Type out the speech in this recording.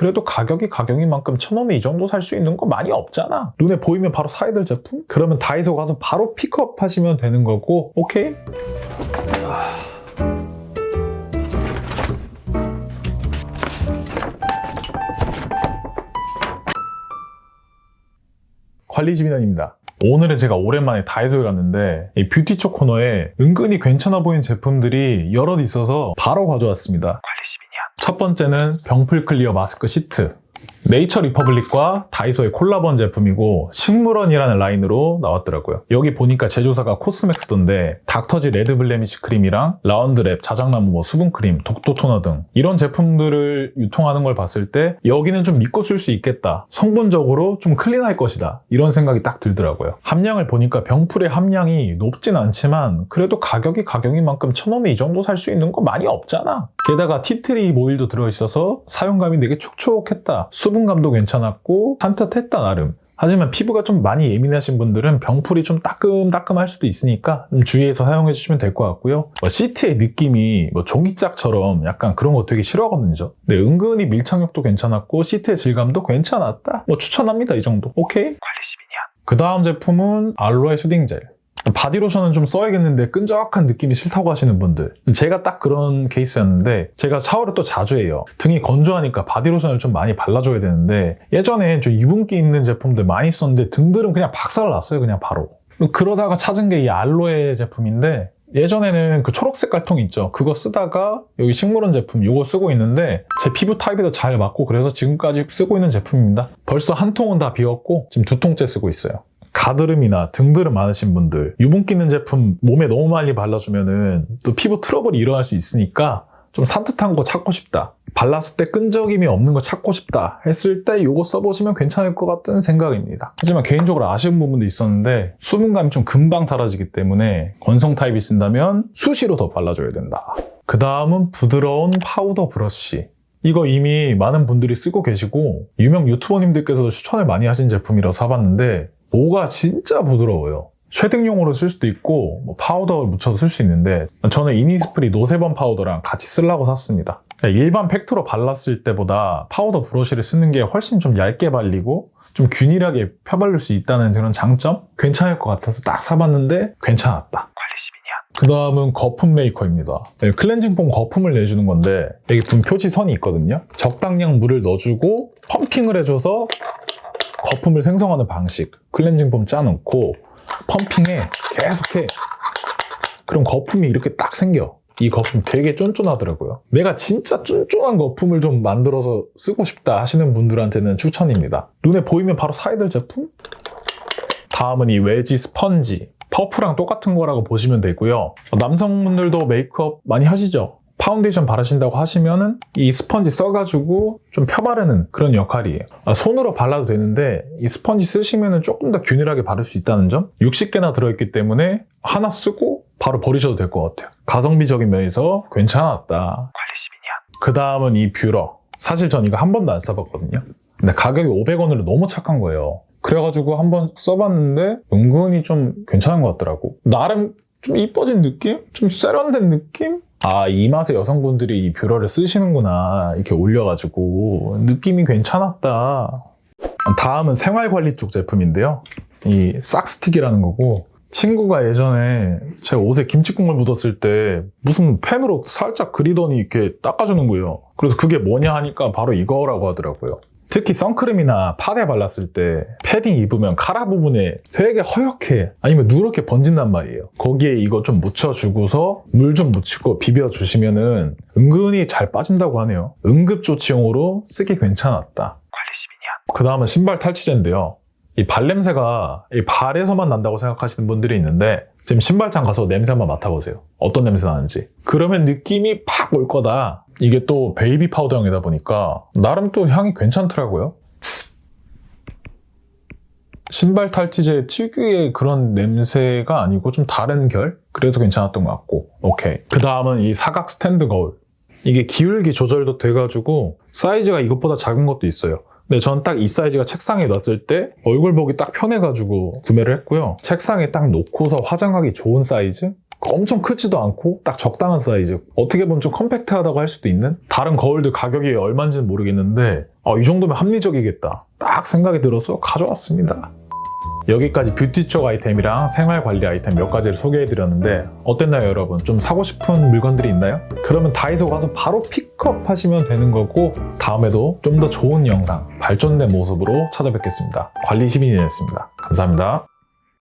그래도 가격이 가격인 만큼 천 원에 이 정도 살 수 있는 거 많이 없잖아. 눈에 보이면 바로 사야 될 제품? 그러면 다이소 가서 바로 픽업 하시면 되는 거고, 오케이? 관리지민원입니다. 오늘은 제가 오랜만에 다이소에 갔는데 이 뷰티 쪽 코너에 은근히 괜찮아 보이는 제품들이 여럿 있어서 바로 가져왔습니다. 첫 번째는 병풀 클리어 마스크 시트. 네이처 리퍼블릭과 다이소의 콜라보 제품이고 식물원이라는 라인으로 나왔더라고요. 여기 보니까 제조사가 코스맥스던데 닥터지 레드 블레미시 크림이랑 라운드랩, 자작나무 뭐 수분크림, 독도 토너 등 이런 제품들을 유통하는 걸 봤을 때 여기는 좀 믿고 쓸 수 있겠다. 성분적으로 좀 clean할 것이다. 이런 생각이 딱 들더라고요. 함량을 보니까 병풀의 함량이 높진 않지만 그래도 가격이 가격인 만큼 천 원에 이 정도 살 수 있는 거 많이 없잖아. 게다가 티트리 오일도 들어있어서 사용감이 되게 촉촉했다. 수분감도 괜찮았고 산뜻했다 나름. 하지만 피부가 좀 많이 예민하신 분들은 병풀이 좀 따끔따끔할 수도 있으니까 좀 주의해서 사용해 주시면 될 것 같고요. 뭐 시트의 느낌이 뭐 종이짝처럼 약간 그런 거 되게 싫어하거든요. 근데 은근히 밀착력도 괜찮았고 시트의 질감도 괜찮았다. 뭐 추천합니다 이 정도. 오케이? 그 다음 제품은 알로에 수딩 젤. 바디로션은 좀 써야겠는데 끈적한 느낌이 싫다고 하시는 분들. 제가 딱 그런 케이스였는데 제가 샤워를 또 자주 해요. 등이 건조하니까 바디로션을 좀 많이 발라줘야 되는데 예전에 좀 유분기 있는 제품들 많이 썼는데 등들은 그냥 박살났어요 그냥 바로. 그러다가 찾은 게 이 알로에 제품인데 예전에는 그 초록색 깔통 있죠? 그거 쓰다가 여기 식물원 제품 이거 쓰고 있는데 제 피부 타입에도 잘 맞고 그래서 지금까지 쓰고 있는 제품입니다. 벌써 한 통은 다 비웠고 지금 두 통째 쓰고 있어요 가드름이나 등드름 많으신 분들 유분기 있는 제품 몸에 너무 많이 발라주면 은 또 피부 트러블이 일어날 수 있으니까 좀 산뜻한 거 찾고 싶다. 발랐을 때 끈적임이 없는 거 찾고 싶다 했을 때 이거 써보시면 괜찮을 것 같은 생각입니다. 하지만 개인적으로 아쉬운 부분도 있었는데 수분감이 좀 금방 사라지기 때문에 건성 타입이 쓴다면 수시로 더 발라줘야 된다. 그 다음은 부드러운 파우더 브러쉬. 이거 이미 많은 분들이 쓰고 계시고 유명 유튜버님들께서도 추천을 많이 하신 제품이라서 사봤는데 모가 진짜 부드러워요. 쉐딩용으로 쓸 수도 있고 뭐 파우더를 묻혀서 쓸 수 있는데 저는 이니스프리 노세범 파우더랑 같이 쓰려고 샀습니다. 일반 팩트로 발랐을 때보다 파우더 브러쉬를 쓰는 게 훨씬 좀 얇게 발리고 좀 균일하게 펴바를 수 있다는 그런 장점? 괜찮을 것 같아서 딱 사봤는데 괜찮았다. 그 다음은 거품 메이커입니다. 네, 클렌징 폼 거품을 내주는 건데 여기 분 표지 선이 있거든요. 적당량 물을 넣어주고 펌핑을 해줘서 거품을 생성하는 방식 클렌징 폼 짜놓고 펌핑해 계속해. 그럼 거품이 이렇게 딱 생겨. 이 거품 되게 쫀쫀하더라고요. 내가 진짜 쫀쫀한 거품을 좀 만들어서 쓰고 싶다 하시는 분들한테는 추천입니다. 눈에 보이면 바로 사야 될 제품? 다음은 이 웨지 스펀지. 퍼프랑 똑같은 거라고 보시면 되고요. 남성분들도 메이크업 많이 하시죠? 파운데이션 바르신다고 하시면은 이 스펀지 써가지고 좀 펴바르는 그런 역할이에요. 아, 손으로 발라도 되는데 이 스펀지 쓰시면은 조금 더 균일하게 바를 수 있다는 점? 60개나 들어있기 때문에 하나 쓰고 바로 버리셔도 될 것 같아요. 가성비적인 면에서 괜찮았다. 그 다음은 이 뷰러. 사실 전 이거 한 번도 안 써봤거든요. 근데 가격이 500원으로 너무 착한 거예요. 그래가지고 한번 써봤는데 은근히 좀 괜찮은 것 같더라고. 나름 좀 이뻐진 느낌? 좀 세련된 느낌? 아, 이 맛에 여성분들이 이 뷰러를 쓰시는구나. 이렇게 올려가지고. 느낌이 괜찮았다. 다음은 생활관리 쪽 제품인데요. 이 싹스틱이라는 거고. 친구가 예전에 제 옷에 김치국물 묻었을 때 무슨 펜으로 살짝 그리더니 이렇게 닦아주는 거예요. 그래서 그게 뭐냐 하니까 바로 이거라고 하더라고요. 특히 선크림이나 파데 발랐을 때 패딩 입으면 카라 부분에 되게 허옇게 아니면 누렇게 번진단 말이에요. 거기에 이거 좀 묻혀주고서 물 좀 묻히고 비벼주시면 은 은근히 잘 빠진다고 하네요. 응급조치용으로 쓰기 괜찮았다. 그 다음은 신발 탈취제인데요. 이 발냄새가 이 발에서만 난다고 생각하시는 분들이 있는데 지금 신발장 가서 냄새 한번 맡아보세요. 어떤 냄새 나는지. 그러면 느낌이 팍 올 거다. 이게 또 베이비 파우더형이다 보니까 나름 또 향이 괜찮더라고요. 신발 탈취제 특유의 그런 냄새가 아니고 좀 다른 결? 그래서 괜찮았던 것 같고 오케이. 그 다음은 이 사각 스탠드 거울. 이게 기울기 조절도 돼가지고 사이즈가 이것보다 작은 것도 있어요. 근데 전 딱 이 사이즈가 책상에 놨을 때 얼굴 보기 딱 편해가지고 구매를 했고요. 책상에 딱 놓고서 화장하기 좋은 사이즈? 엄청 크지도 않고 딱 적당한 사이즈 어떻게 보면 좀 컴팩트하다고 할 수도 있는 다른 거울들 가격이 얼마인지는 모르겠는데 어, 이 정도면 합리적이겠다. 딱 생각이 들어서 가져왔습니다. 여기까지 뷰티 쪽 아이템이랑 생활 관리 아이템 몇 가지를 소개해 드렸는데 어땠나요 여러분? 좀 사고 싶은 물건들이 있나요? 그러면 다이소 가서 바로 픽업 하시면 되는 거고 다음에도 좀 더 좋은 영상, 발전된 모습으로 찾아뵙겠습니다. 관리 시민이었습니다. 감사합니다.